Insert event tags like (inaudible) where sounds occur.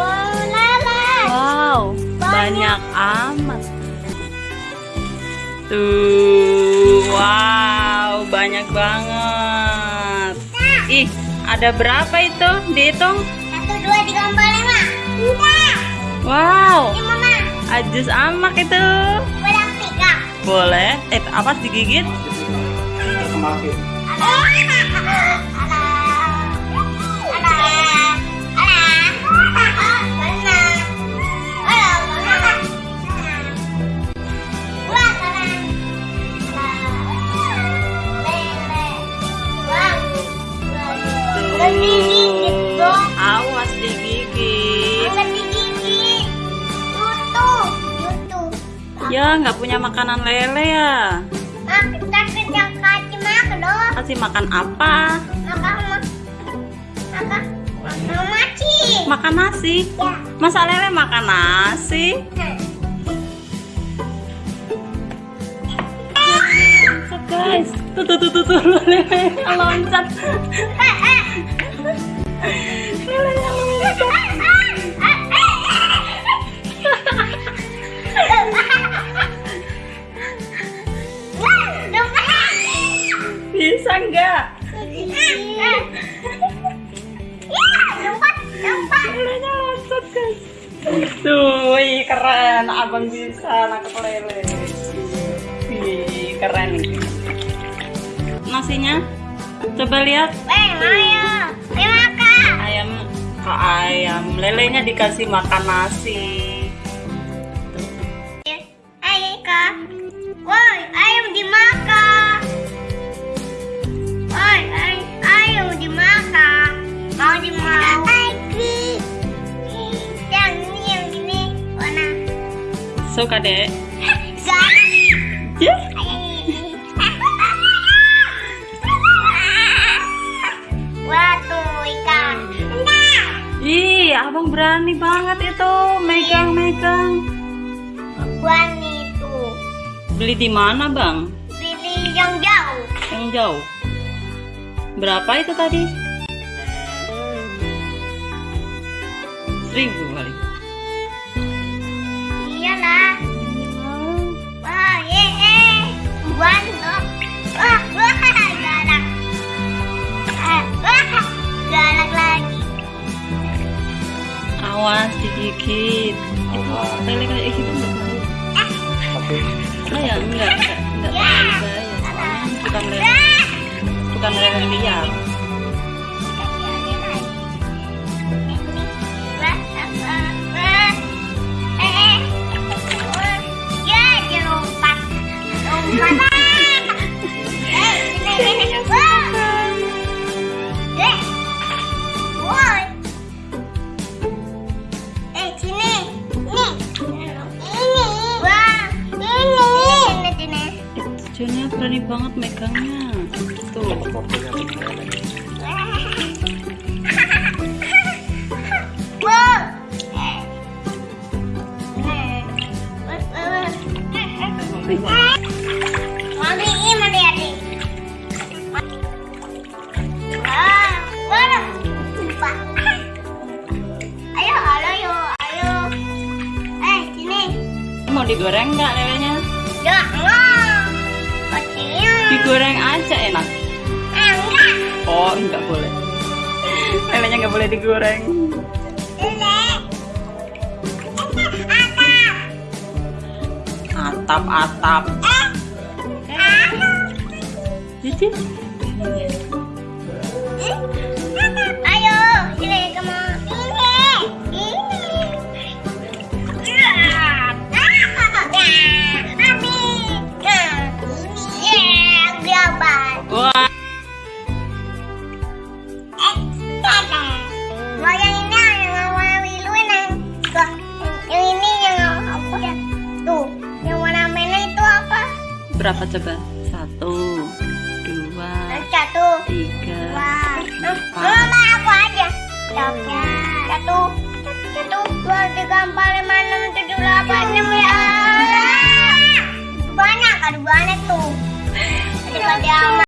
Wow, banyak amat. Tuh, wow, banyak banget. Ih, ada berapa itu? Dihitung. Satu, dua, tiga, empat, lima. Udah. Wow, Ini mama. ajus amak itu. Udah tiga. Boleh. Eh, apa digigit? Semakin. (laughs) Ya, nggak punya makanan lele ya. Kasih makan apa? Makan nasi. Masa lele makan nasi? Loncat guys. Tuh tuh tuh tuh, tuh lele loncat. Lelenya Bisa nggak? Lelenya loncat guys. Tuh, wih, keren. Abang bisa nangkep lele. Wih, keren. Nasinya? Coba lihat. Ayam ke ayam. Lelenya dikasih makan nasi. Woi, ayam dimakan. Suka deh. Ya. Ikan. Ih, abang berani banget itu megang-megang. Buan itu. Beli di mana, Bang? Pilih yang jauh. Yang jauh. Berapa itu tadi? Seribu kali. Awas digigit. Awas. Lele kayak gitu enggak. Tapi Ah ya, enggak, enggak, enggak bahaya. Bukan lele, Ah. bukan lele liar. Jonya berani banget megangnya. Tuh. ini mandi adik. Lupa. Ayo, ayo. Eh. Mau digoreng nggak lelenya? Jangan. Kecilnya. Digoreng aja enak. Eh, enggak. Oh, enggak boleh. Lelenya nggak boleh digoreng. Atap. Atap-atap. Ah. Jadi, berapa coba? Satu, dua, Satu. tiga, Wah, mama aku aja. Satu, satu, dua, tiga, empat, lima, enam, tujuh, delapan, enam ya. Banyak, ada banyak tuh. Ada pada